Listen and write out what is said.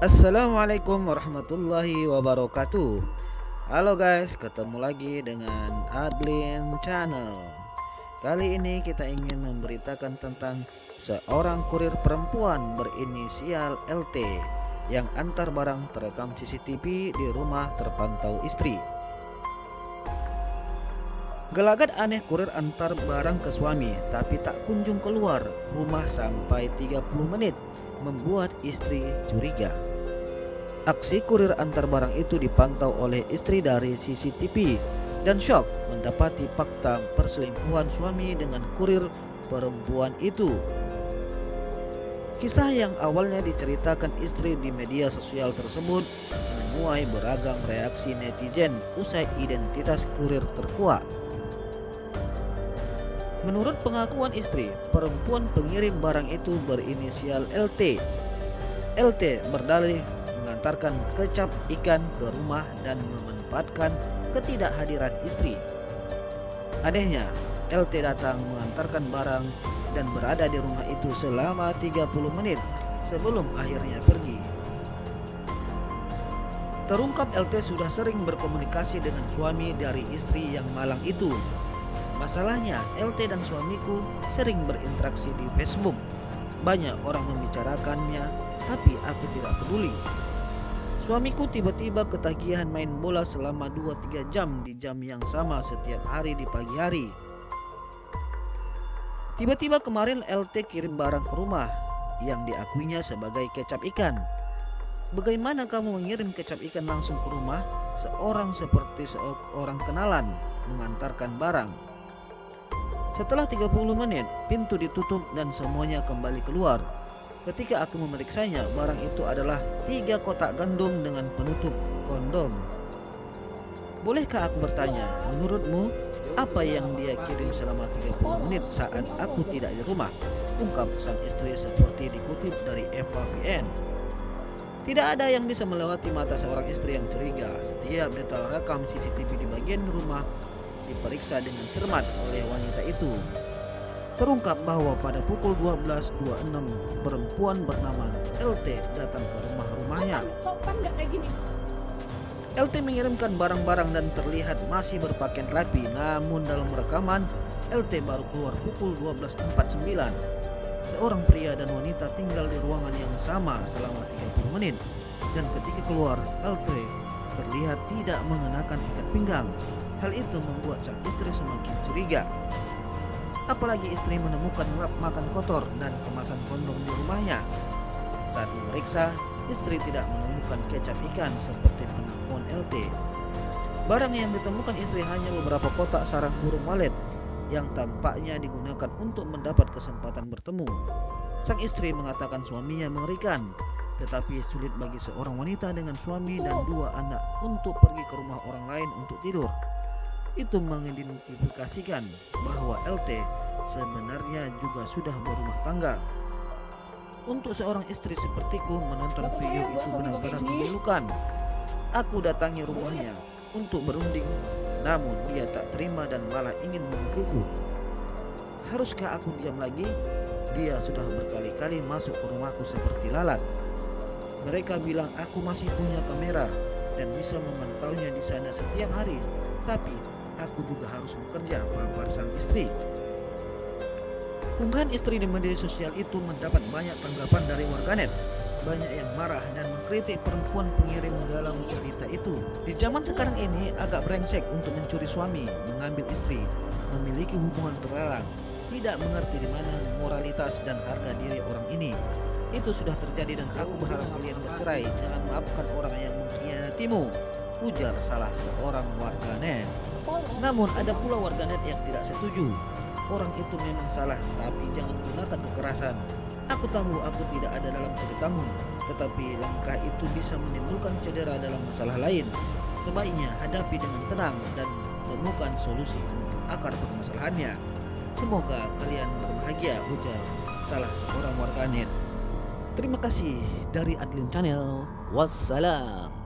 Assalamualaikum warahmatullahi wabarakatuh. Halo guys ketemu lagi dengan Adlin Channel. Kali ini kita ingin memberitakan tentang seorang kurir perempuan berinisial LT Yang antar barang terekam CCTV di rumah terpantau istri. Gelagat aneh kurir antar barang ke suami tapi tak kunjung keluar. Rumah sampai 30 menit membuat istri curiga. Aksi kurir antar barang itu dipantau oleh istri dari CCTV dan shock mendapati fakta perselingkuhan suami dengan kurir perempuan itu. Kisah yang awalnya diceritakan istri di media sosial tersebut menuai beragam reaksi netizen usai identitas kurir terkuat. Menurut pengakuan istri, perempuan pengirim barang itu berinisial LT. LT berdalih mengantarkan kecap ikan ke rumah dan memanfaatkan ketidakhadiran istri. Anehnya, LT datang mengantarkan barang dan berada di rumah itu selama 30 menit sebelum akhirnya pergi. Terungkap LT sudah sering berkomunikasi dengan suami dari istri yang malang itu. Masalahnya, LT dan suamiku sering berinteraksi di Facebook. Banyak orang membicarakannya, tapi aku tidak peduli. Suamiku tiba-tiba ketagihan main bola selama 2-3 jam di jam yang sama setiap hari di pagi hari. Tiba-tiba kemarin LT kirim barang ke rumah yang diakuinya sebagai kecap ikan. Bagaimana kamu mengirim kecap ikan langsung ke rumah seorang seperti seorang kenalan mengantarkan barang? Setelah 30 menit, pintu ditutup dan semuanya kembali keluar. Ketika aku memeriksanya, barang itu adalah tiga kotak gandum dengan penutup kondom. Bolehkah aku bertanya, menurutmu apa yang dia kirim selama 30 menit saat aku tidak di rumah? Ungkap sang istri seperti dikutip dari Eva VN. Tidak ada yang bisa melewati mata seorang istri yang curiga. Setiap detail rekam CCTV di bagian rumah diperiksa dengan cermat oleh wanita itu. Terungkap bahwa pada pukul 12.26 perempuan bernama LT datang ke rumah-rumahnya. LT mengirimkan barang-barang dan terlihat masih berpakaian rapi namun dalam rekaman LT baru keluar pukul 12.49. Seorang pria dan wanita tinggal di ruangan yang sama selama 30 menit dan ketika keluar LT terlihat tidak mengenakan ikat pinggang. Hal itu membuat sang istri semakin curiga. Apalagi istri menemukan lap makan kotor dan kemasan kondom di rumahnya. Saat memeriksa, istri tidak menemukan kecap ikan seperti pengakuan LT. Barang yang ditemukan istri hanya beberapa kotak sarang burung walet yang tampaknya digunakan untuk mendapat kesempatan bertemu. Sang istri mengatakan suaminya mengerikan, tetapi sulit bagi seorang wanita dengan suami dan dua anak untuk pergi ke rumah orang lain untuk tidur itu mengidentifikasikan bahwa LT sebenarnya juga sudah berumah tangga. Untuk seorang istri sepertiku menonton video itu benar-benar memilukan. Aku datangi rumahnya untuk berunding, namun dia tak terima dan malah ingin memukulku. Haruskah aku diam lagi? Dia sudah berkali-kali masuk ke rumahku seperti lalat. Mereka bilang aku masih punya kamera dan bisa memantaunya di sana setiap hari. Tapi aku juga harus bekerja papar sang istri. Unggahan istri di media sosial itu mendapat banyak tanggapan dari warganet. Banyak yang marah dan mengkritik perempuan pengirim dalam cerita itu. Di zaman sekarang ini agak brengsek untuk mencuri suami, mengambil istri, memiliki hubungan terlarang, tidak mengerti di mana moralitas dan harga diri orang ini. Itu sudah terjadi dan aku berharap kalian bercerai. Jangan maafkan orang yang mengkhianatimu ujar salah seorang warganet. Namun ada pula warganet yang tidak setuju. Orang itu memang salah, tapi jangan gunakan kekerasan. Aku tahu aku tidak ada dalam ceritamu, tetapi langkah itu bisa menimbulkan cedera dalam masalah lain. Sebaiknya hadapi dengan tenang dan temukan solusi akar permasalahannya. Semoga kalian berbahagia, ujar salah seorang warganet. Terima kasih dari Adlin Channel. Wassalam.